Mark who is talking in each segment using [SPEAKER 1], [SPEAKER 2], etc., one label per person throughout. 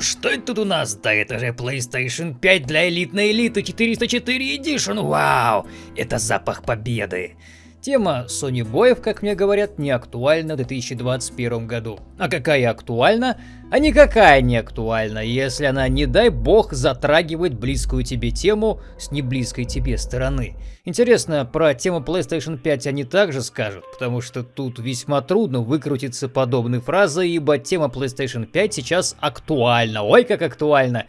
[SPEAKER 1] что это тут у нас? Да это же PlayStation 5 для элитной элиты 404 Edition, вау! Это запах победы. Тема Sony боев, как мне говорят, не актуальна в 2021 году. А какая актуальна? А никакая не актуальна, если она, не дай бог, затрагивает близкую тебе тему с неблизкой тебе стороны. Интересно, про тему PlayStation 5 они также скажут, потому что тут весьма трудно выкрутиться подобной фразой, ибо тема PlayStation 5 сейчас актуальна. Ой, как актуальна!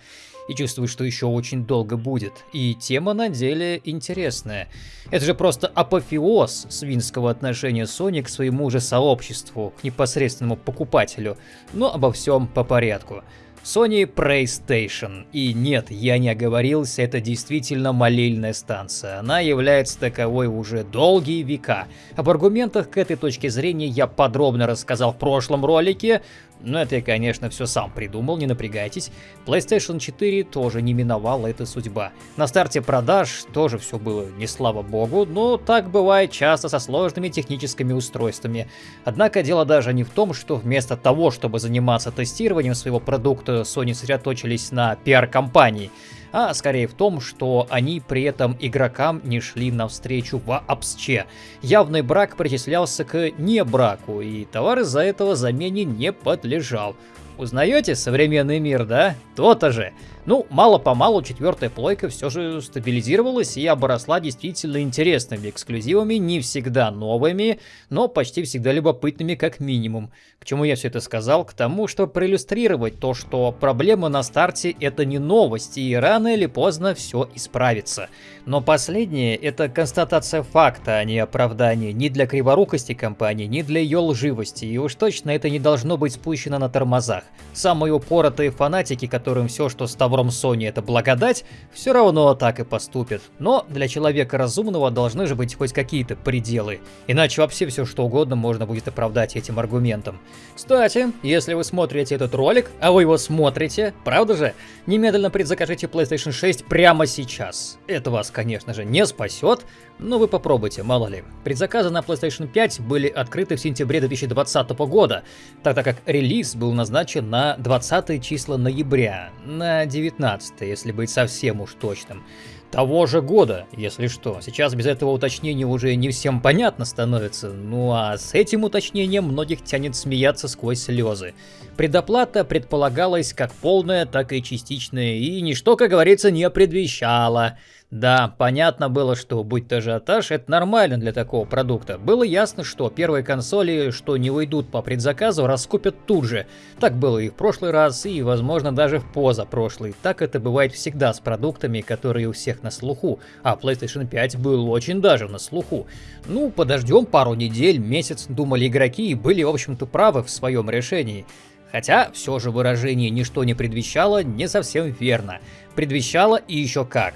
[SPEAKER 1] И чувствую, что еще очень долго будет. И тема на деле интересная. Это же просто апофеоз свинского отношения Sony к своему же сообществу, к непосредственному покупателю. Но обо всем по порядку. Sony PlayStation. И нет, я не оговорился, это действительно молельная станция. Она является таковой уже долгие века. Об аргументах к этой точке зрения я подробно рассказал в прошлом ролике, но это я, конечно, все сам придумал, не напрягайтесь. PlayStation 4 тоже не миновала эта судьба. На старте продаж тоже все было не слава богу, но так бывает часто со сложными техническими устройствами. Однако дело даже не в том, что вместо того, чтобы заниматься тестированием своего продукта, Sony сосредоточились на пиар-компании а скорее в том, что они при этом игрокам не шли навстречу вообще. Явный брак причислялся к небраку, и товар из-за этого замене не подлежал. Узнаете современный мир, да? То-то же. Ну, мало-помалу четвертая плойка все же стабилизировалась и обросла действительно интересными эксклюзивами, не всегда новыми, но почти всегда любопытными как минимум. К чему я все это сказал? К тому, чтобы проиллюстрировать то, что проблема на старте это не новость, и рано или поздно все исправится. Но последнее это констатация факта, а не оправдание ни для криворукости компании, ни для ее лживости, и уж точно это не должно быть спущено на тормозах. Самые упоротые фанатики, которым все, что с тавром Sony это благодать, все равно так и поступят. Но для человека разумного должны же быть хоть какие-то пределы, иначе вообще все что угодно можно будет оправдать этим аргументом. Кстати, если вы смотрите этот ролик, а вы его смотрите, правда же, немедленно предзакажите PlayStation 6 прямо сейчас. Это вас, конечно же, не спасет, но вы попробуйте, мало ли. Предзаказы на PlayStation 5 были открыты в сентябре 2020 года, тогда как релиз был назначен на 20 числа ноября, на 19 если быть совсем уж точным того же года, если что. Сейчас без этого уточнения уже не всем понятно становится, ну а с этим уточнением многих тянет смеяться сквозь слезы. Предоплата предполагалась как полная, так и частичная, и ничто, как говорится, не предвещало. Да, понятно было, что будь то ажиотаж, это нормально для такого продукта. Было ясно, что первые консоли, что не уйдут по предзаказу, раскупят тут же. Так было и в прошлый раз, и, возможно, даже в позапрошлый. Так это бывает всегда с продуктами, которые у всех на слуху. А PlayStation 5 был очень даже на слуху. Ну, подождем пару недель, месяц, думали игроки, и были, в общем-то, правы в своем решении. Хотя, все же выражение «ничто не предвещало» не совсем верно. Предвещало и еще как.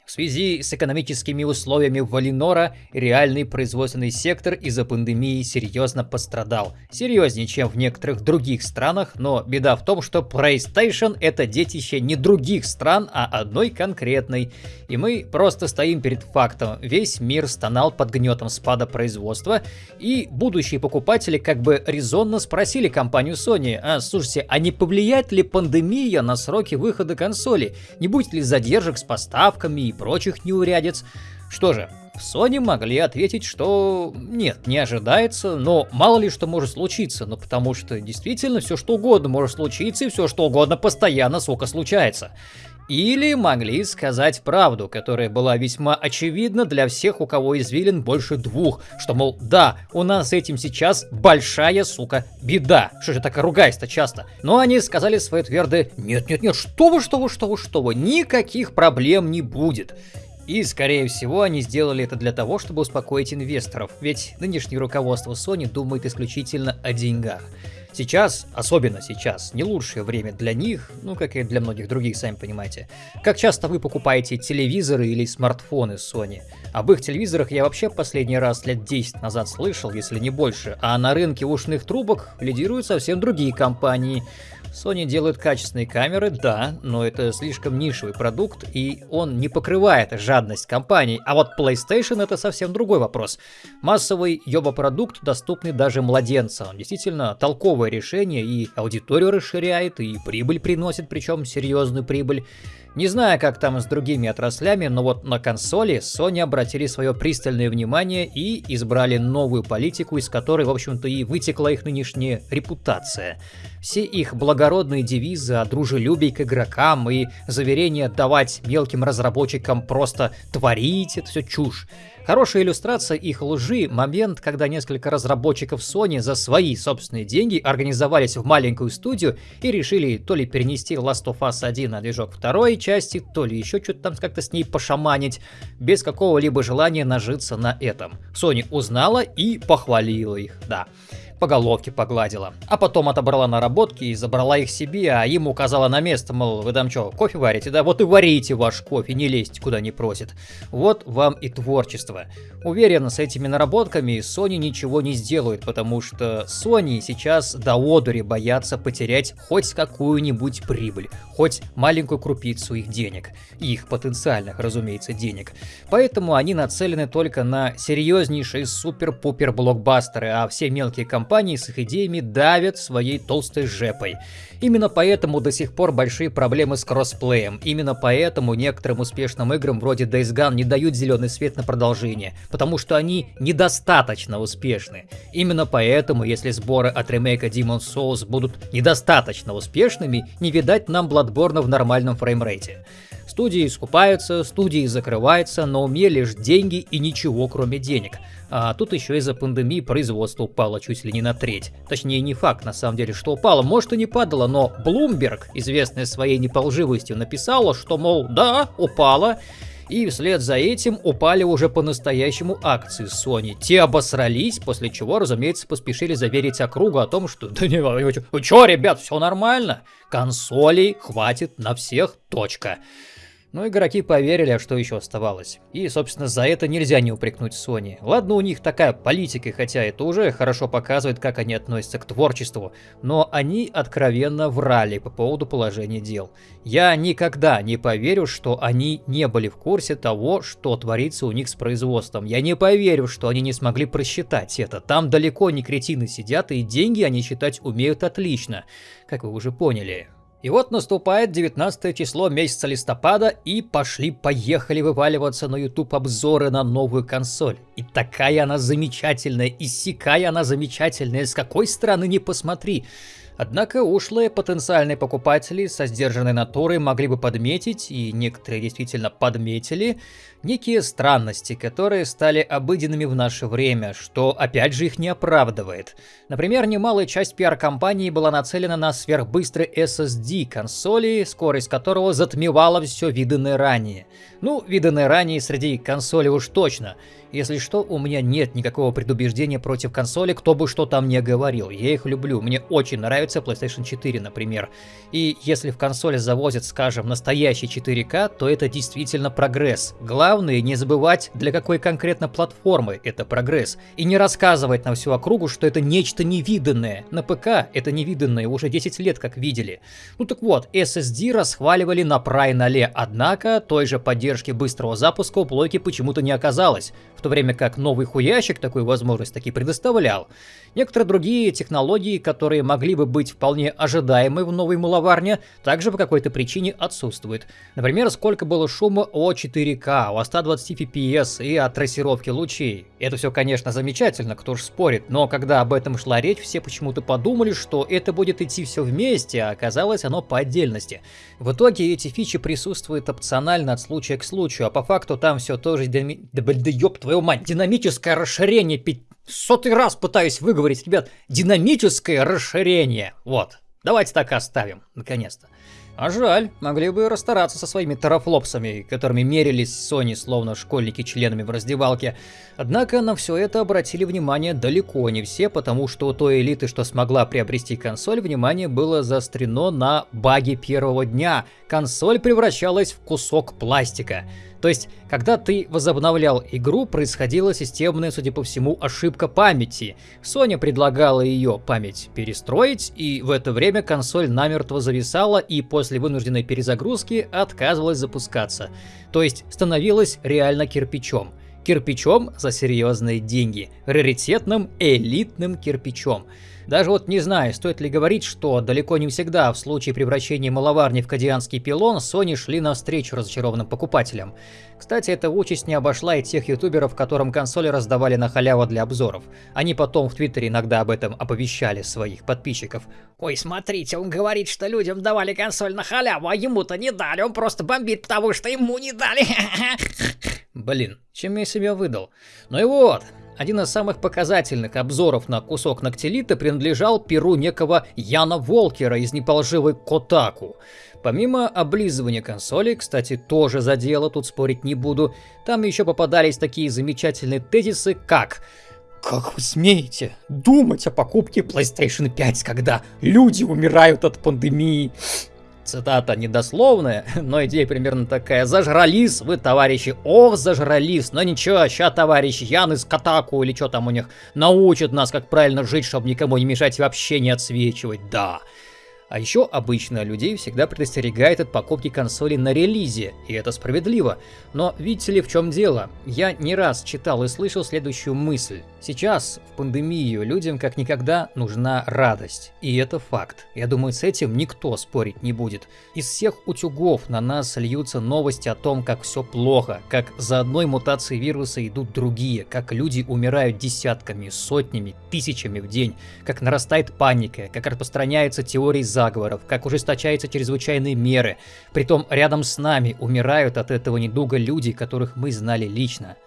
[SPEAKER 1] В связи с экономическими условиями Валинора, реальный производственный сектор из-за пандемии серьезно пострадал. Серьезнее, чем в некоторых других странах, но беда в том, что PlayStation это детище не других стран, а одной конкретной. И мы просто стоим перед фактом. Весь мир стонал под гнетом спада производства, и будущие покупатели как бы резонно спросили компанию Sony, а слушайте, а не повлияет ли пандемия на сроки выхода консоли? Не будет ли задержек с поставками и прочих неурядиц. Что же, Sony могли ответить, что нет, не ожидается, но мало ли что может случиться, ну потому что действительно все что угодно может случиться и все что угодно постоянно, сука, случается. Или могли сказать правду, которая была весьма очевидна для всех, у кого извилин больше двух, что, мол, да, у нас с этим сейчас большая, сука, беда. Что же так ругаясь-то часто? Но они сказали свое твердое «нет-нет-нет, что вы, что вы, что вы, что вы, никаких проблем не будет». И, скорее всего, они сделали это для того, чтобы успокоить инвесторов, ведь нынешнее руководство Sony думает исключительно о деньгах. Сейчас, особенно сейчас, не лучшее время для них, ну как и для многих других, сами понимаете. Как часто вы покупаете телевизоры или смартфоны Sony? Об их телевизорах я вообще последний раз лет 10 назад слышал, если не больше, а на рынке ушных трубок лидируют совсем другие компании. Sony делает качественные камеры, да, но это слишком нишевый продукт, и он не покрывает жадность компаний. А вот PlayStation это совсем другой вопрос. Массовый йоба-продукт, доступный даже младенцам. Действительно, толковое решение и аудиторию расширяет, и прибыль приносит, причем серьезную прибыль. Не знаю, как там с другими отраслями, но вот на консоли Sony обратили свое пристальное внимание и избрали новую политику, из которой, в общем-то, и вытекла их нынешняя репутация. Все их благородные девизы о дружелюбии к игрокам и заверения давать мелким разработчикам просто творить, это все чушь. Хорошая иллюстрация их лжи – момент, когда несколько разработчиков Sony за свои собственные деньги организовались в маленькую студию и решили то ли перенести Last of Us 1 на движок второй части, то ли еще что-то там как-то с ней пошаманить, без какого-либо желания нажиться на этом. Sony узнала и похвалила их, да по головке погладила. А потом отобрала наработки и забрала их себе, а им указала на место, мол, вы там что, кофе варите? Да вот и варите ваш кофе, не лезьте куда не просит. Вот вам и творчество. Уверен, с этими наработками Sony ничего не сделают, потому что Sony сейчас до одури боятся потерять хоть какую-нибудь прибыль, хоть маленькую крупицу их денег. Их потенциальных, разумеется, денег. Поэтому они нацелены только на серьезнейшие супер-пупер блокбастеры, а все мелкие компании компании с их идеями давят своей толстой жепой. Именно поэтому до сих пор большие проблемы с кроссплеем. Именно поэтому некоторым успешным играм вроде Days Gone не дают зеленый свет на продолжение, потому что они недостаточно успешны. Именно поэтому, если сборы от ремейка Demon's Souls будут недостаточно успешными, не видать нам Bloodborne в нормальном фреймрейте. Студии скупаются, студии закрываются, но уме лишь деньги и ничего кроме денег. А тут еще из-за пандемии производство упало чуть ли не на треть. Точнее, не факт на самом деле, что упало, может и не падало, но Bloomberg, известная своей неполживостью, написала, что, мол, да, упало, и вслед за этим упали уже по-настоящему акции Sony. Те обосрались, после чего, разумеется, поспешили заверить округу о том, что да не, чё, ребят, все нормально, консолей хватит на всех, точка. Но игроки поверили, что еще оставалось. И, собственно, за это нельзя не упрекнуть Sony. Ладно, у них такая политика, хотя это уже хорошо показывает, как они относятся к творчеству, но они откровенно врали по поводу положения дел. Я никогда не поверю, что они не были в курсе того, что творится у них с производством. Я не поверю, что они не смогли просчитать это. Там далеко не кретины сидят, и деньги они считать умеют отлично, как вы уже поняли. И вот наступает 19 число месяца листопада, и пошли-поехали вываливаться на YouTube обзоры на новую консоль. И такая она замечательная, и сякая она замечательная, с какой стороны не посмотри. Однако ушлые потенциальные покупатели со сдержанной натурой могли бы подметить, и некоторые действительно подметили, некие странности, которые стали обыденными в наше время, что опять же их не оправдывает. Например, немалая часть пиар-компании была нацелена на сверхбыстрый SSD консоли, скорость которого затмевала все виданное ранее. Ну, виданное ранее среди консолей уж точно. Если что, у меня нет никакого предубеждения против консоли, кто бы что там не говорил. Я их люблю, мне очень нравится PlayStation 4, например. И если в консоли завозят, скажем, настоящий 4К, то это действительно прогресс. Главное главное не забывать, для какой конкретно платформы это прогресс, и не рассказывать на всю округу, что это нечто невиданное. На ПК это невиданное уже 10 лет как видели. Ну так вот, SSD расхваливали на прай нале, однако той же поддержки быстрого запуска у плойки почему-то не оказалось, в то время как новый хуящик такую возможность таки предоставлял. Некоторые другие технологии, которые могли бы быть вполне ожидаемы в новой маловарне, также по какой-то причине отсутствуют. Например, сколько было шума о 4К, о 120 FPS и о трассировке лучей. Это все, конечно, замечательно, кто ж спорит, но когда об этом шла речь, все почему-то подумали, что это будет идти все вместе, а оказалось оно по отдельности. В итоге эти фичи присутствуют опционально от случая к случаю, а по факту там все тоже... Да, да, да ёб твою мать, динамическое расширение сотый раз пытаюсь выговорить, ребят, динамическое расширение. Вот, давайте так оставим, наконец-то. А жаль, могли бы расстараться со своими терафлопсами, которыми мерились Sony словно школьники членами в раздевалке. Однако на все это обратили внимание далеко не все, потому что у той элиты, что смогла приобрести консоль, внимание было заострено на баге первого дня. Консоль превращалась в кусок пластика. То есть, когда ты возобновлял игру, происходила системная, судя по всему, ошибка памяти. Sony предлагала ее память перестроить, и в это время консоль намертво зависала и после вынужденной перезагрузки отказывалась запускаться. То есть, становилась реально кирпичом. Кирпичом за серьезные деньги. Раритетным элитным кирпичом. Даже вот не знаю, стоит ли говорить, что далеко не всегда в случае превращения маловарни в кадианский пилон Sony шли навстречу разочарованным покупателям. Кстати, эта участь не обошла и тех ютуберов, которым консоли раздавали на халяву для обзоров. Они потом в твиттере иногда об этом оповещали своих подписчиков.
[SPEAKER 2] Ой, смотрите, он говорит, что людям давали консоль на халяву, а ему-то не дали, он просто бомбит, потому что ему не дали.
[SPEAKER 1] Блин, чем я себя выдал? Ну и вот, один из самых показательных обзоров на кусок ногтелита принадлежал перу некого Яна Волкера из неполживой Котаку. Помимо облизывания консоли, кстати, тоже задело, тут спорить не буду, там еще попадались такие замечательные тезисы, как как вы смеете думать о покупке PlayStation 5, когда люди умирают от пандемии? Цитата недословная, но идея примерно такая. Зажрались вы, товарищи. Ох, зажрались. Но ничего, ща товарищ Ян из Катаку или что там у них научит нас, как правильно жить, чтобы никому не мешать и вообще не отсвечивать. Да. А еще обычно людей всегда предостерегает от покупки консоли на релизе, и это справедливо. Но видите ли в чем дело? Я не раз читал и слышал следующую мысль. Сейчас, в пандемию, людям как никогда нужна радость. И это факт. Я думаю, с этим никто спорить не будет. Из всех утюгов на нас льются новости о том, как все плохо, как за одной мутацией вируса идут другие, как люди умирают десятками, сотнями, тысячами в день, как нарастает паника, как распространяются теории за заговоров, как ужесточаются чрезвычайные меры. Притом рядом с нами умирают от этого недуга люди, которых мы знали лично.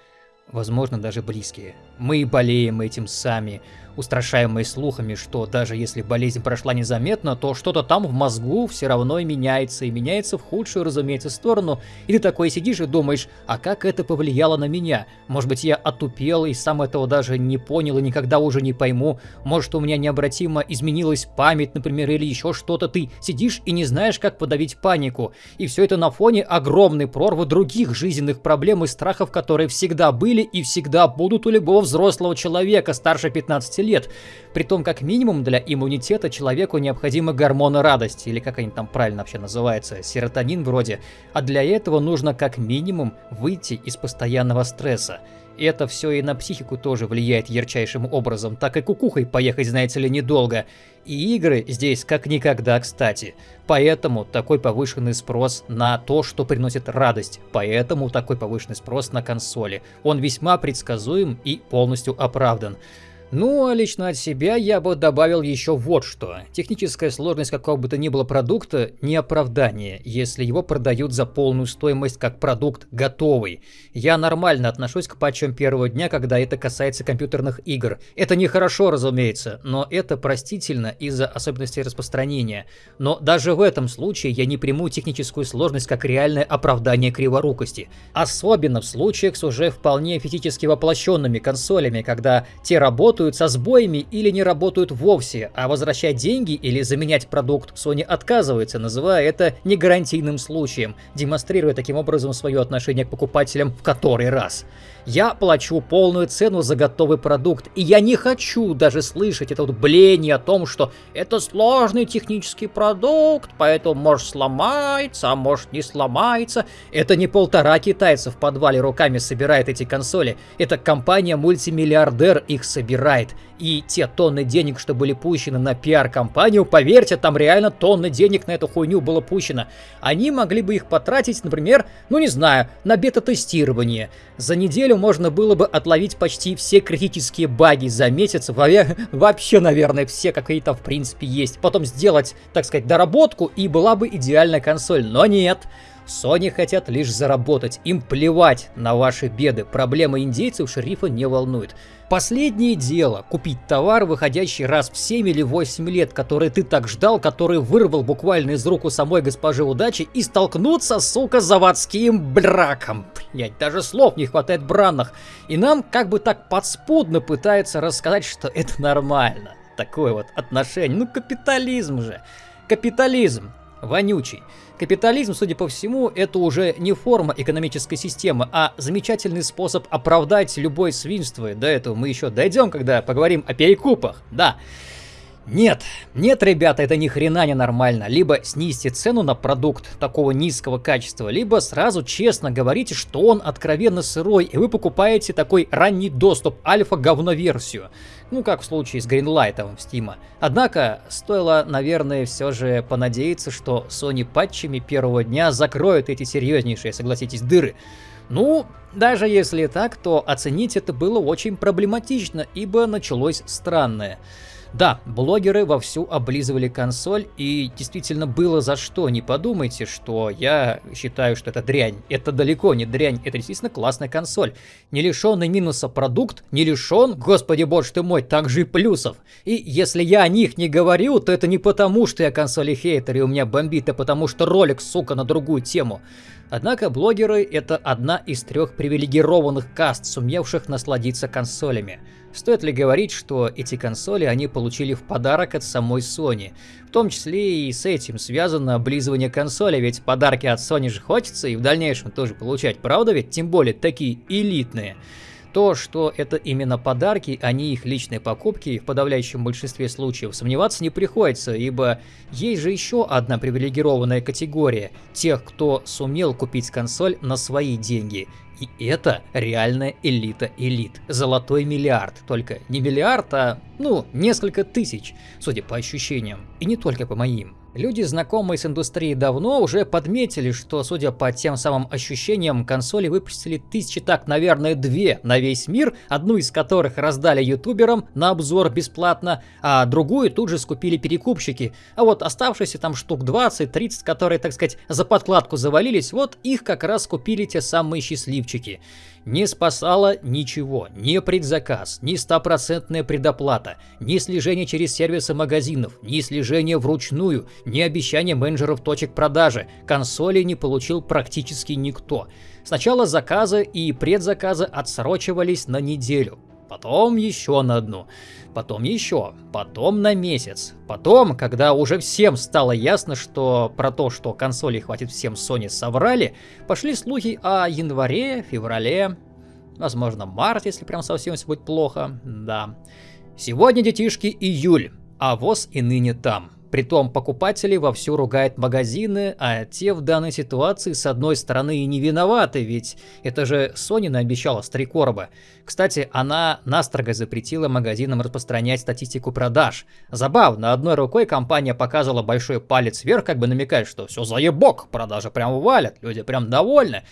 [SPEAKER 1] Возможно, даже близкие. Мы болеем этим сами устрашаемые слухами, что даже если болезнь прошла незаметно, то что-то там в мозгу все равно меняется, и меняется в худшую, разумеется, сторону. И ты такой сидишь и думаешь, а как это повлияло на меня? Может быть, я отупел и сам этого даже не понял и никогда уже не пойму. Может, у меня необратимо изменилась память, например, или еще что-то. Ты сидишь и не знаешь, как подавить панику. И все это на фоне огромной прорвы других жизненных проблем и страхов, которые всегда были и всегда будут у любого взрослого человека старше 15 лет. Притом, как минимум для иммунитета человеку необходимы гормоны радости, или как они там правильно вообще называются, серотонин вроде. А для этого нужно как минимум выйти из постоянного стресса. И это все и на психику тоже влияет ярчайшим образом, так и кукухой поехать, знаете ли, недолго. И игры здесь как никогда кстати. Поэтому такой повышенный спрос на то, что приносит радость. Поэтому такой повышенный спрос на консоли. Он весьма предсказуем и полностью оправдан. Ну, а лично от себя я бы добавил еще вот что. Техническая сложность какого бы то ни было продукта не оправдание, если его продают за полную стоимость как продукт готовый. Я нормально отношусь к патчам первого дня, когда это касается компьютерных игр. Это нехорошо, разумеется, но это простительно из-за особенностей распространения. Но даже в этом случае я не приму техническую сложность как реальное оправдание криворукости. Особенно в случаях с уже вполне физически воплощенными консолями, когда те работают работают со сбоями или не работают вовсе, а возвращать деньги или заменять продукт Sony отказывается, называя это негарантийным случаем, демонстрируя таким образом свое отношение к покупателям в который раз. Я плачу полную цену за готовый продукт, и я не хочу даже слышать это вот бление о том, что это сложный технический продукт, поэтому может сломается, а может не сломается. Это не полтора китайца в подвале руками собирает эти консоли, это компания-мультимиллиардер их собирает. И те тонны денег, что были пущены на пиар-компанию, поверьте, там реально тонны денег на эту хуйню было пущено. Они могли бы их потратить, например, ну не знаю, на бета-тестирование. За неделю можно было бы отловить почти все критические баги за месяц, вообще, наверное, все какие-то в принципе есть. Потом сделать, так сказать, доработку и была бы идеальная консоль, но нет. Sony хотят лишь заработать, им плевать на ваши беды, проблемы индейцев шерифа не волнует. Последнее дело – купить товар, выходящий раз в 7 или 8 лет, который ты так ждал, который вырвал буквально из рук у самой госпожи удачи и столкнуться, сука, с заводским браком. Блять, даже слов не хватает бранных. И нам как бы так подспудно пытаются рассказать, что это нормально. Такое вот отношение. Ну, капитализм же. Капитализм. Вонючий. Капитализм, судя по всему, это уже не форма экономической системы, а замечательный способ оправдать любое свинство. До этого мы еще дойдем, когда поговорим о перекупах. Да. Нет, нет, ребята, это ни хрена не нормально. Либо снизьте цену на продукт такого низкого качества, либо сразу честно говорите, что он откровенно сырой, и вы покупаете такой ранний доступ, альфа-говно-версию. Ну, как в случае с Greenlight в Steam. Однако, стоило, наверное, все же понадеяться, что Sony патчами первого дня закроет эти серьезнейшие, согласитесь, дыры. Ну, даже если так, то оценить это было очень проблематично, ибо началось странное. Да, блогеры вовсю облизывали консоль, и действительно было за что. Не подумайте, что я считаю, что это дрянь. Это далеко не дрянь, это действительно классная консоль. Не лишенный минуса продукт, не лишен, господи боже ты мой, также и плюсов. И если я о них не говорю, то это не потому, что я консоли хейтер и у меня бомбит, а потому что ролик, сука, на другую тему. Однако блогеры это одна из трех привилегированных каст, сумевших насладиться консолями. Стоит ли говорить, что эти консоли они получили в подарок от самой Sony? В том числе и с этим связано облизывание консоли, ведь подарки от Sony же хочется и в дальнейшем тоже получать, правда ведь? Тем более такие элитные. То, что это именно подарки, а не их личные покупки, в подавляющем большинстве случаев сомневаться не приходится, ибо есть же еще одна привилегированная категория – тех, кто сумел купить консоль на свои деньги. И это реальная элита элит. Золотой миллиард. Только не миллиард, а, ну, несколько тысяч, судя по ощущениям. И не только по моим. Люди, знакомые с индустрией давно, уже подметили, что, судя по тем самым ощущениям, консоли выпустили тысячи, так, наверное, две на весь мир, одну из которых раздали ютуберам на обзор бесплатно, а другую тут же скупили перекупщики. А вот оставшиеся там штук 20-30, которые, так сказать, за подкладку завалились, вот их как раз купили те самые счастливчики. Не спасало ничего, ни предзаказ, ни стопроцентная предоплата, ни слежение через сервисы магазинов, ни слежение вручную, ни обещание менеджеров точек продажи. Консоли не получил практически никто. Сначала заказы и предзаказы отсрочивались на неделю, потом еще на одну, потом еще, потом на месяц. Потом, когда уже всем стало ясно, что про то, что консоли хватит всем Sony соврали, пошли слухи о январе, феврале, возможно март, если прям совсем все будет плохо, да. Сегодня, детишки, июль, а ВОЗ и ныне там. Притом покупатели вовсю ругают магазины, а те в данной ситуации с одной стороны и не виноваты, ведь это же Sony наобещала с три короба. Кстати, она настрого запретила магазинам распространять статистику продаж. Забавно, одной рукой компания показывала большой палец вверх, как бы намекая, что все заебок, продажи прям валят, люди прям довольны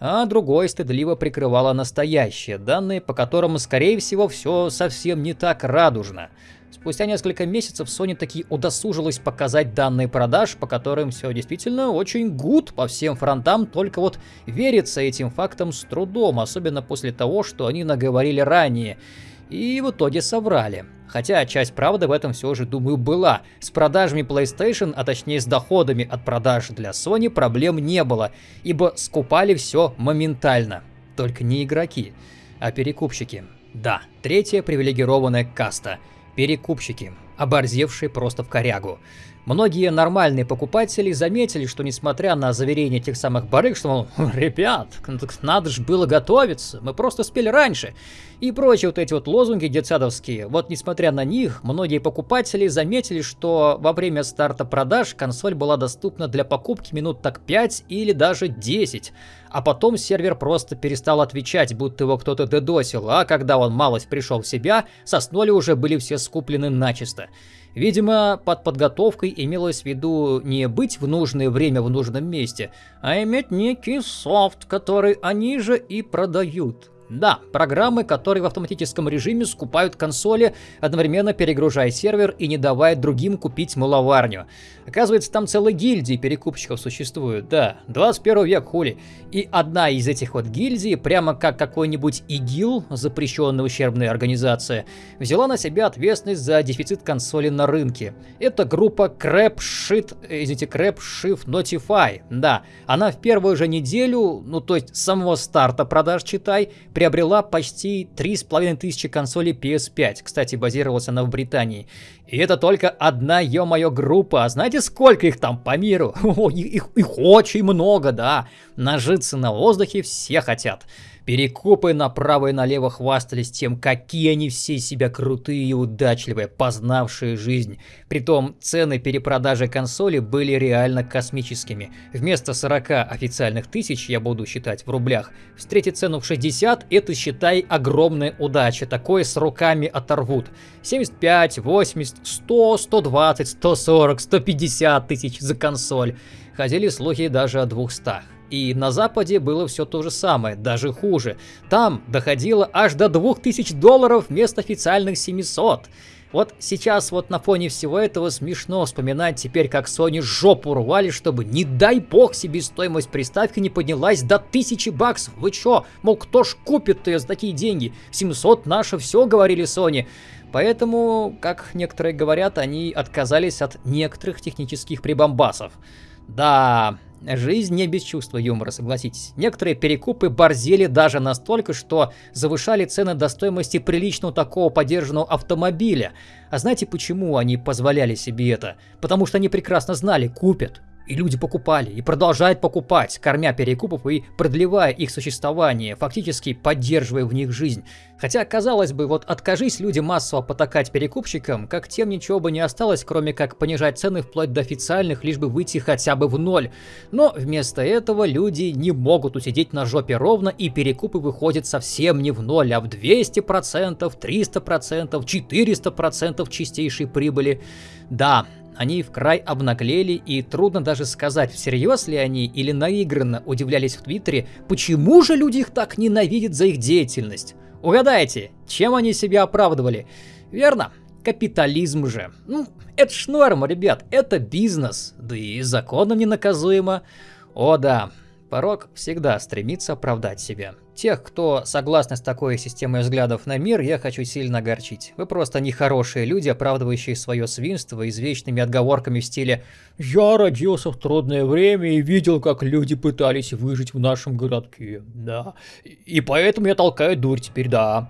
[SPEAKER 1] а другой стыдливо прикрывала настоящие данные, по которым, скорее всего, все совсем не так радужно. Спустя несколько месяцев Sony таки удосужилась показать данные продаж, по которым все действительно очень гуд по всем фронтам, только вот верится этим фактам с трудом, особенно после того, что они наговорили ранее. И в итоге соврали. Хотя часть правды в этом все же, думаю, была. С продажами PlayStation, а точнее с доходами от продаж для Sony проблем не было, ибо скупали все моментально. Только не игроки, а перекупщики. Да, третья привилегированная каста – Перекупщики, оборзевшие просто в корягу. Многие нормальные покупатели заметили, что несмотря на заверения тех самых барыг, что, мол, ребят, надо же было готовиться, мы просто спели раньше, и прочие вот эти вот лозунги детсадовские, вот несмотря на них, многие покупатели заметили, что во время старта продаж консоль была доступна для покупки минут так 5 или даже 10, а потом сервер просто перестал отвечать, будто его кто-то дедосил, а когда он малость пришел в себя, соснули уже были все скуплены начисто. Видимо, под подготовкой имелось в виду не быть в нужное время в нужном месте, а иметь некий софт, который они же и продают. Да, программы, которые в автоматическом режиме скупают консоли, одновременно перегружая сервер и не давая другим купить маловарню. Оказывается, там целые гильдии перекупщиков существуют, да, 21 век хули. И одна из этих вот гильдий, прямо как какой-нибудь ИГИЛ, запрещенная ущербная организация, взяла на себя ответственность за дефицит консоли на рынке. Это группа Crap Shit, извините, Crap Shift Notify, да. Она в первую же неделю, ну то есть с самого старта продаж читай, приобрела почти 3,5 тысячи консолей PS5. Кстати, базировалась она в Британии. И это только одна, ё-моё, группа. А знаете, сколько их там по миру? О, их, их, очень много, да. Нажиться на воздухе все хотят. Перекупы направо и налево хвастались тем, какие они все себя крутые и удачливые, познавшие жизнь. Притом цены перепродажи консоли были реально космическими. Вместо 40 официальных тысяч, я буду считать в рублях, встретить цену в 60 это считай огромная удача, такое с руками оторвут. 75, 80, 100, 120, 140, 150 тысяч за консоль. Ходили слухи даже о 200. И на Западе было все то же самое, даже хуже. Там доходило аж до 2000 долларов вместо официальных 700. Вот сейчас вот на фоне всего этого смешно вспоминать теперь, как Sony жопу рвали, чтобы не дай бог себе стоимость приставки не поднялась до 1000 баксов. Вы чё? Мол, кто ж купит ее за такие деньги? 700 наше все, говорили Sony. Поэтому, как некоторые говорят, они отказались от некоторых технических прибамбасов. Да, Жизнь не без чувства юмора, согласитесь. Некоторые перекупы борзели даже настолько, что завышали цены до стоимости приличного такого подержанного автомобиля. А знаете почему они позволяли себе это? Потому что они прекрасно знали, купят. И люди покупали, и продолжают покупать, кормя перекупов и продлевая их существование, фактически поддерживая в них жизнь. Хотя, казалось бы, вот откажись люди массово потакать перекупщикам, как тем ничего бы не осталось, кроме как понижать цены вплоть до официальных, лишь бы выйти хотя бы в ноль. Но вместо этого люди не могут усидеть на жопе ровно, и перекупы выходят совсем не в ноль, а в 200%, 300%, 400% чистейшей прибыли. Да, они в край обнаглели, и трудно даже сказать, всерьез ли они или наигранно удивлялись в Твиттере, почему же люди их так ненавидят за их деятельность. Угадайте, чем они себя оправдывали? Верно, капитализм же. Ну, это ж норма, ребят, это бизнес, да и законом ненаказуемо. О да, порог всегда стремится оправдать себя. Тех, кто согласны с такой системой взглядов на мир, я хочу сильно огорчить. Вы просто нехорошие люди, оправдывающие свое свинство извечными отговорками в стиле «Я родился в трудное время и видел, как люди пытались выжить в нашем городке, да, и поэтому я толкаю дурь теперь, да»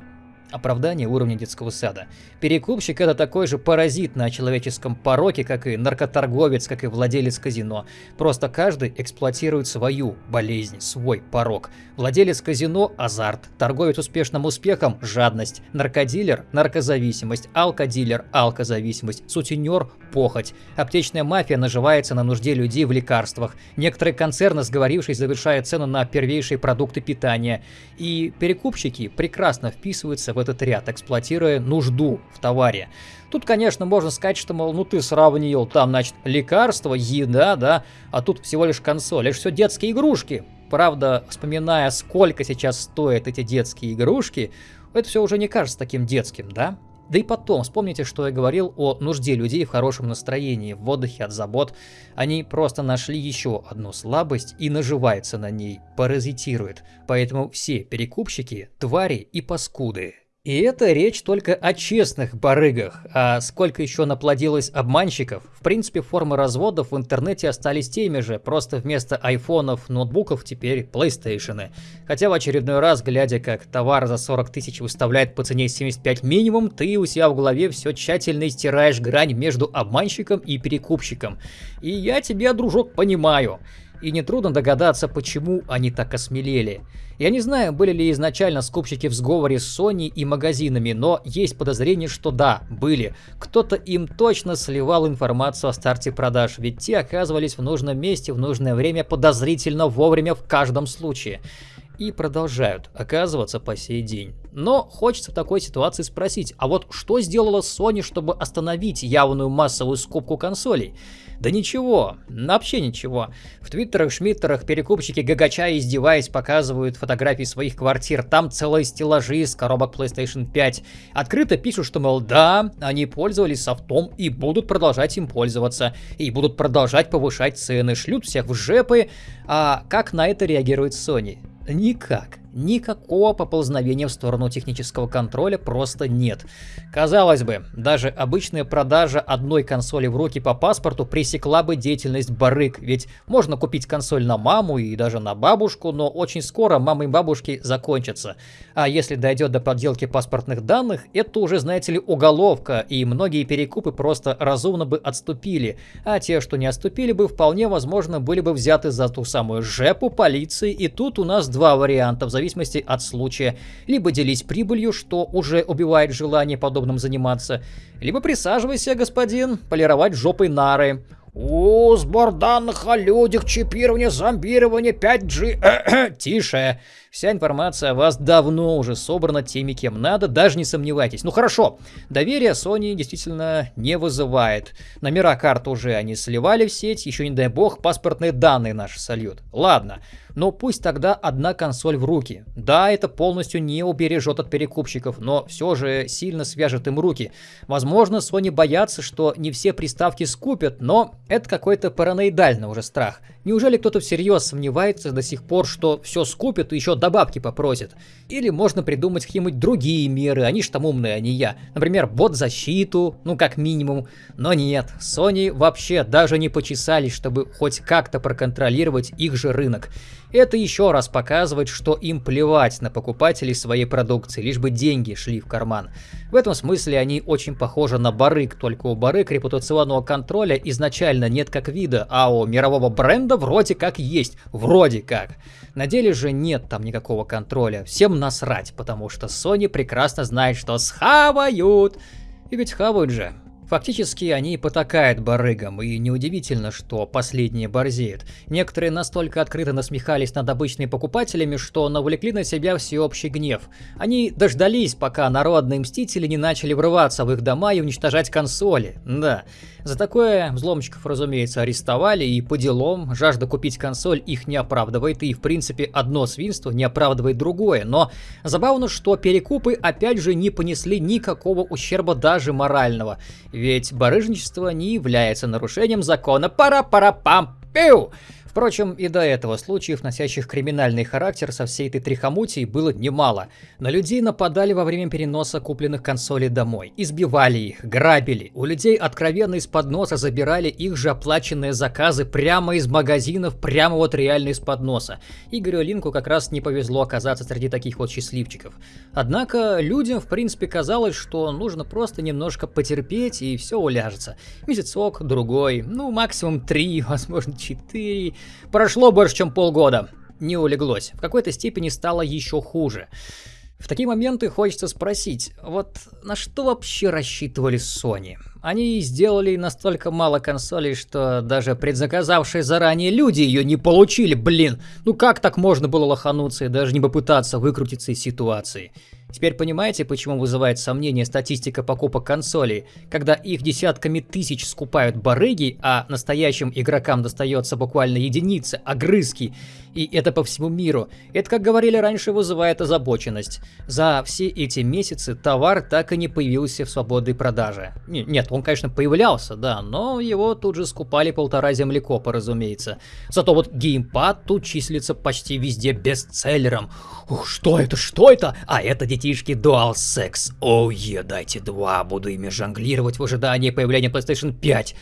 [SPEAKER 1] оправдание уровня детского сада. Перекупщик это такой же паразит на человеческом пороке, как и наркоторговец, как и владелец казино. Просто каждый эксплуатирует свою болезнь, свой порок. Владелец казино – азарт, торговец успешным успехом – жадность, наркодилер – наркозависимость, алкодилер – алкозависимость, сутенер – похоть. Аптечная мафия наживается на нужде людей в лекарствах. Некоторые концерны, сговорившись, завершают цену на первейшие продукты питания. И перекупщики прекрасно вписываются в этот ряд, эксплуатируя нужду в товаре. Тут, конечно, можно сказать, что, мол, ну ты сравнил там, значит, лекарства, еда, да, а тут всего лишь консоль. Это все детские игрушки. Правда, вспоминая, сколько сейчас стоят эти детские игрушки, это все уже не кажется таким детским, да? Да и потом, вспомните, что я говорил о нужде людей в хорошем настроении, в отдыхе от забот. Они просто нашли еще одну слабость и наживаются на ней, паразитируют. Поэтому все перекупщики – твари и паскуды. И это речь только о честных барыгах, а сколько еще наплодилось обманщиков. В принципе, формы разводов в интернете остались теми же, просто вместо айфонов, ноутбуков теперь PlayStation. Хотя в очередной раз, глядя как товар за 40 тысяч выставляет по цене 75 минимум, ты у себя в голове все тщательно стираешь грань между обманщиком и перекупщиком. И я тебя, дружок, понимаю и нетрудно догадаться, почему они так осмелели. Я не знаю, были ли изначально скупщики в сговоре с Sony и магазинами, но есть подозрение, что да, были. Кто-то им точно сливал информацию о старте продаж, ведь те оказывались в нужном месте в нужное время подозрительно вовремя в каждом случае. И продолжают оказываться по сей день. Но хочется в такой ситуации спросить, а вот что сделала Sony, чтобы остановить явную массовую скупку консолей? Да ничего, вообще ничего. В твиттерах, шмиттерах перекупщики гагача издеваясь показывают фотографии своих квартир. Там целые стеллажи из коробок PlayStation 5. Открыто пишут, что, мол, да, они пользовались софтом и будут продолжать им пользоваться. И будут продолжать повышать цены, шлют всех в жепы. А как на это реагирует Sony? Никак. Никакого поползновения в сторону технического контроля просто нет. Казалось бы, даже обычная продажа одной консоли в руки по паспорту пресекла бы деятельность барыг, ведь можно купить консоль на маму и даже на бабушку, но очень скоро мамы и бабушки закончатся. А если дойдет до подделки паспортных данных, это уже, знаете ли, уголовка, и многие перекупы просто разумно бы отступили, а те, что не отступили бы, вполне возможно были бы взяты за ту самую жепу полиции, и тут у нас два варианта в зависимости от случая. Либо делись прибылью, что уже убивает желание подобным заниматься, либо присаживайся, господин, полировать жопой нары.
[SPEAKER 2] О, сбор данных о людях, чипирование, зомбирование, 5G.
[SPEAKER 1] Тише. Вся информация о вас давно уже собрана теми, кем надо, даже не сомневайтесь. Ну хорошо, доверие Sony действительно не вызывает. Номера карт уже они сливали в сеть, еще не дай бог паспортные данные наши сольют. Ладно, но пусть тогда одна консоль в руки. Да, это полностью не убережет от перекупщиков, но все же сильно свяжет им руки. Возможно, Sony боятся, что не все приставки скупят, но это какой-то параноидальный уже страх. Неужели кто-то всерьез сомневается до сих пор, что все скупят и еще добавки попросят? Или можно придумать какие-нибудь другие меры, они ж там умные, а не я. Например, бот-защиту, ну как минимум. Но нет, Sony вообще даже не почесались, чтобы хоть как-то проконтролировать их же рынок. Это еще раз показывает, что им плевать на покупателей своей продукции, лишь бы деньги шли в карман. В этом смысле они очень похожи на барык, только у барык репутационного контроля изначально нет как вида, а у мирового бренда вроде как есть, вроде как. На деле же нет там никакого контроля, всем насрать, потому что Sony прекрасно знает, что схавают. И ведь хавают же. Фактически они потакают барыгам, и неудивительно, что последние борзеют. Некоторые настолько открыто насмехались над обычными покупателями, что навлекли на себя всеобщий гнев. Они дождались, пока народные мстители не начали врываться в их дома и уничтожать консоли. Да, за такое взломщиков, разумеется, арестовали, и по делам жажда купить консоль их не оправдывает, и в принципе одно свинство не оправдывает другое. Но забавно, что перекупы опять же не понесли никакого ущерба даже морального. Ведь барыжничество не является нарушением закона. Пара-пара-пам! Пиу! Впрочем, и до этого случаев, носящих криминальный характер со всей этой трихомутией, было немало. На людей нападали во время переноса купленных консолей домой, избивали их, грабили. У людей откровенно из-под носа забирали их же оплаченные заказы прямо из магазинов, прямо вот реально из-под носа. Игорю Линку как раз не повезло оказаться среди таких вот счастливчиков. Однако людям, в принципе, казалось, что нужно просто немножко потерпеть и все уляжется. Месяцок, другой, ну максимум три, возможно четыре. Прошло больше, чем полгода. Не улеглось. В какой-то степени стало еще хуже. В такие моменты хочется спросить, вот на что вообще рассчитывали Sony? Они сделали настолько мало консолей, что даже предзаказавшие заранее люди ее не получили, блин. Ну как так можно было лохануться и даже не попытаться выкрутиться из ситуации? Теперь понимаете, почему вызывает сомнение статистика покупок консолей, когда их десятками тысяч скупают барыги, а настоящим игрокам достается буквально единицы, огрызки, и это по всему миру. Это, как говорили раньше, вызывает озабоченность. За все эти месяцы товар так и не появился в свободной продаже. Нет, он, конечно, появлялся, да, но его тут же скупали полтора землекопа, разумеется. Зато вот геймпад тут числится почти везде бестселлером. Ух, что это, что это? А это детишки DualSense. Оу, oh, дайте два, буду ими жонглировать в ожидании появления PlayStation 5.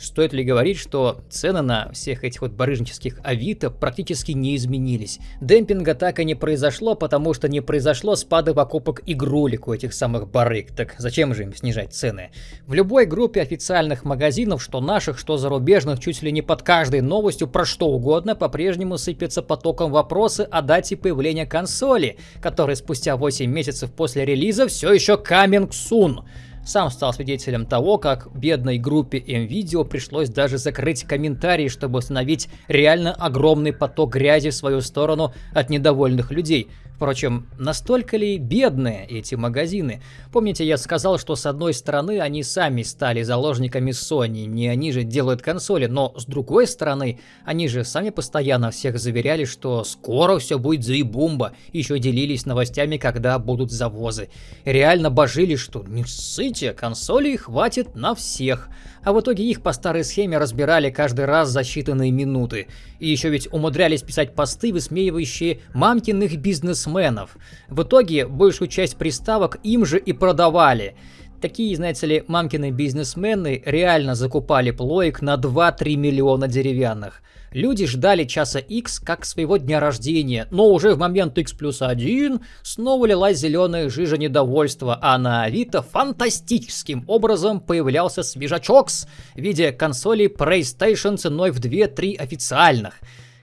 [SPEAKER 1] Стоит ли говорить, что цены на всех этих вот барыжнических авито практически не изменились. Демпинга так и не произошло, потому что не произошло спада покупок игрулек у этих самых барыг. Так зачем же им снижать цены? В любой группе официальных магазинов, что наших, что зарубежных, чуть ли не под каждой новостью про что угодно, по-прежнему сыпется потоком вопросы о дате появления консоли, которая спустя 8 месяцев после релиза все еще coming soon. Сам стал свидетелем того, как бедной группе MVideo пришлось даже закрыть комментарии, чтобы остановить реально огромный поток грязи в свою сторону от недовольных людей. Впрочем, настолько ли бедные эти магазины? Помните, я сказал, что с одной стороны они сами стали заложниками Sony, не они же делают консоли, но с другой стороны, они же сами постоянно всех заверяли, что скоро все будет заебумба, еще делились новостями, когда будут завозы. Реально божили, что не ссыте, консолей хватит на всех а в итоге их по старой схеме разбирали каждый раз за считанные минуты. И еще ведь умудрялись писать посты, высмеивающие мамкиных бизнес бизнесменов. В итоге большую часть приставок им же и продавали. Такие, знаете ли, мамкины бизнесмены реально закупали плоек на 2-3 миллиона деревянных. Люди ждали часа X как своего дня рождения, но уже в момент X плюс 1 снова лилась зеленая жижа недовольства, а на Авито фантастическим образом появлялся свежачок в виде консолей PlayStation ценой в 2-3 официальных.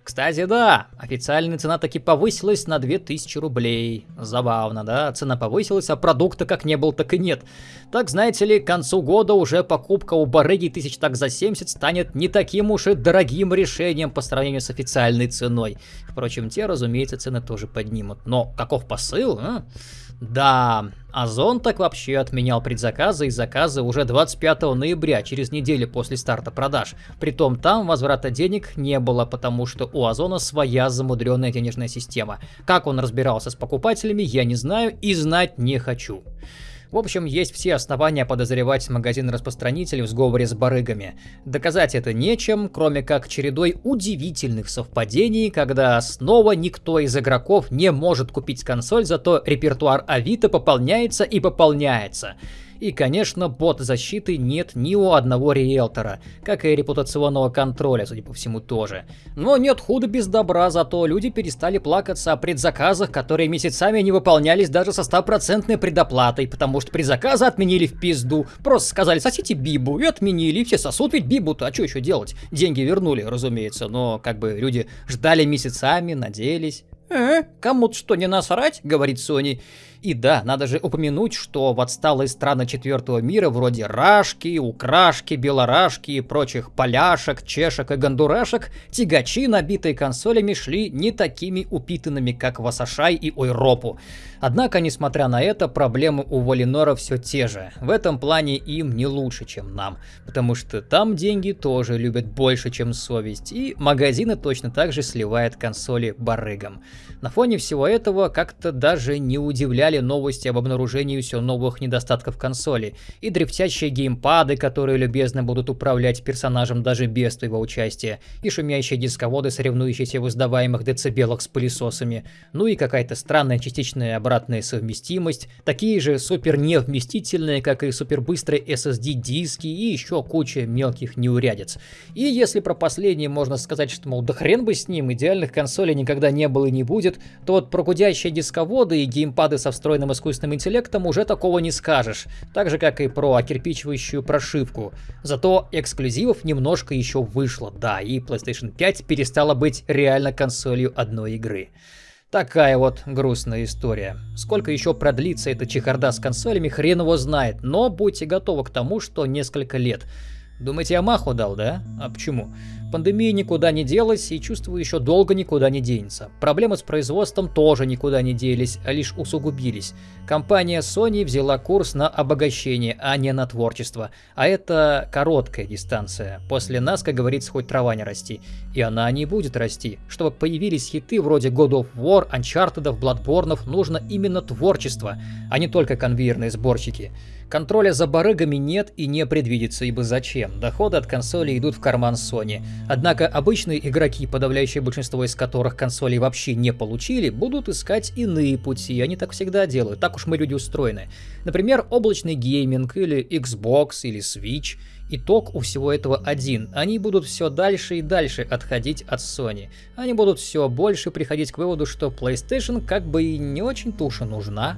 [SPEAKER 1] Кстати, да, официальная цена таки повысилась на 2000 рублей. Забавно, да? Цена повысилась, а продукта как не был, так и нет. Так, знаете ли, к концу года уже покупка у барыги тысяч так за 70 станет не таким уж и дорогим решением по сравнению с официальной ценой. Впрочем, те, разумеется, цены тоже поднимут. Но каков посыл, а? Да, Озон так вообще отменял предзаказы и заказы уже 25 ноября, через неделю после старта продаж. Притом там возврата денег не было, потому что у Озона своя замудренная денежная система. Как он разбирался с покупателями, я не знаю и знать не хочу. В общем, есть все основания подозревать магазин-распространитель в сговоре с барыгами. Доказать это нечем, кроме как чередой удивительных совпадений, когда снова никто из игроков не может купить консоль, зато репертуар Авито пополняется и пополняется. И, конечно, бот защиты нет ни у одного риэлтора, как и репутационного контроля, судя по всему, тоже. Но нет худа без добра, зато люди перестали плакаться о предзаказах, которые месяцами не выполнялись даже со стопроцентной предоплатой, потому что предзаказы отменили в пизду. Просто сказали, сосите бибу, и отменили, и все сосут ведь бибу-то, а что еще делать? Деньги вернули, разумеется, но как бы люди ждали месяцами, надеялись. «Э, кому-то что, не насрать?» — говорит Сони. И да, надо же упомянуть, что в отсталые страны четвертого мира, вроде Рашки, Украшки, Белорашки и прочих поляшек, чешек и гондурашек, тягачи, набитые консолями, шли не такими упитанными, как Васашай и Ойропу. Однако, несмотря на это, проблемы у Валинора все те же. В этом плане им не лучше, чем нам, потому что там деньги тоже любят больше, чем совесть, и магазины точно так же сливают консоли барыгам. На фоне всего этого как-то даже не удивляли новости об обнаружении все новых недостатков консоли, и дрифтящие геймпады, которые любезно будут управлять персонажем даже без твоего участия, и шумящие дисководы, соревнующиеся в издаваемых децибелах с пылесосами, ну и какая-то странная частичная обратная совместимость, такие же супер невместительные, как и супербыстрые SSD-диски и еще куча мелких неурядиц. И если про последнее можно сказать, что, мол, да хрен бы с ним, идеальных консолей никогда не было и не будет, будет, то вот про гудящие дисководы и геймпады со встроенным искусственным интеллектом уже такого не скажешь. Так же, как и про окирпичивающую прошивку. Зато эксклюзивов немножко еще вышло, да, и PlayStation 5 перестала быть реально консолью одной игры. Такая вот грустная история. Сколько еще продлится эта чехарда с консолями, хрен его знает, но будьте готовы к тому, что несколько лет. Думаете, я маху дал, да? А почему? Пандемия никуда не делась и чувствую еще долго никуда не денется. Проблемы с производством тоже никуда не делись, а лишь усугубились. Компания Sony взяла курс на обогащение, а не на творчество. А это короткая дистанция. После нас, как говорится, хоть трава не расти. И она не будет расти. Чтобы появились хиты вроде God of War, Uncharted, Bloodborne, нужно именно творчество, а не только конвейерные сборщики. Контроля за барыгами нет и не предвидится, ибо зачем? Доходы от консоли идут в карман Sony. Однако обычные игроки, подавляющее большинство из которых консолей вообще не получили, будут искать иные пути, они так всегда делают, так уж мы люди устроены. Например, облачный гейминг или Xbox или Switch. Итог у всего этого один. Они будут все дальше и дальше отходить от Sony. Они будут все больше приходить к выводу, что PlayStation как бы и не очень-то нужна.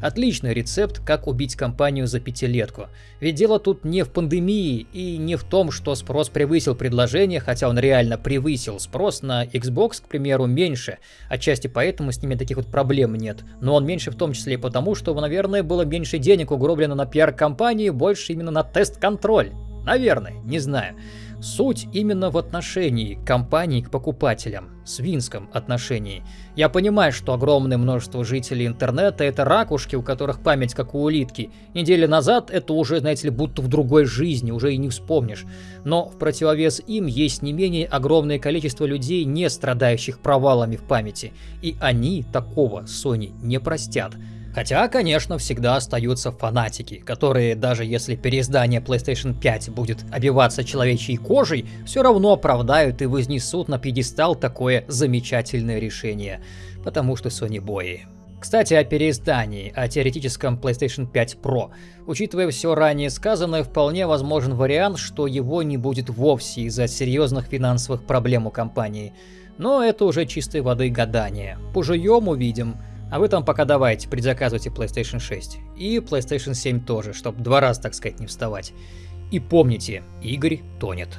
[SPEAKER 1] Отличный рецепт, как убить компанию за пятилетку. Ведь дело тут не в пандемии и не в том, что спрос превысил предложение, хотя он реально превысил. Спрос на Xbox, к примеру, меньше. Отчасти поэтому с ними таких вот проблем нет. Но он меньше в том числе и потому, что, наверное, было меньше денег угроблено на пиар-компании, больше именно на тест-контроль. Наверное, не знаю. Суть именно в отношении компании к покупателям, свинском отношении. Я понимаю, что огромное множество жителей интернета это ракушки, у которых память как у улитки. Недели назад это уже, знаете ли, будто в другой жизни, уже и не вспомнишь. Но в противовес им есть не менее огромное количество людей, не страдающих провалами в памяти. И они такого Sony не простят. Хотя, конечно, всегда остаются фанатики, которые, даже если переиздание PlayStation 5 будет обиваться человечьей кожей, все равно оправдают и вознесут на пьедестал такое замечательное решение. Потому что Sony бои. Кстати, о переиздании, о теоретическом PlayStation 5 Pro. Учитывая все ранее сказанное, вполне возможен вариант, что его не будет вовсе из-за серьезных финансовых проблем у компании. Но это уже чистой воды гадание. Пожуем, увидим. А вы там пока давайте, предзаказывайте PlayStation 6. И PlayStation 7 тоже, чтобы два раза, так сказать, не вставать. И помните, Игорь тонет.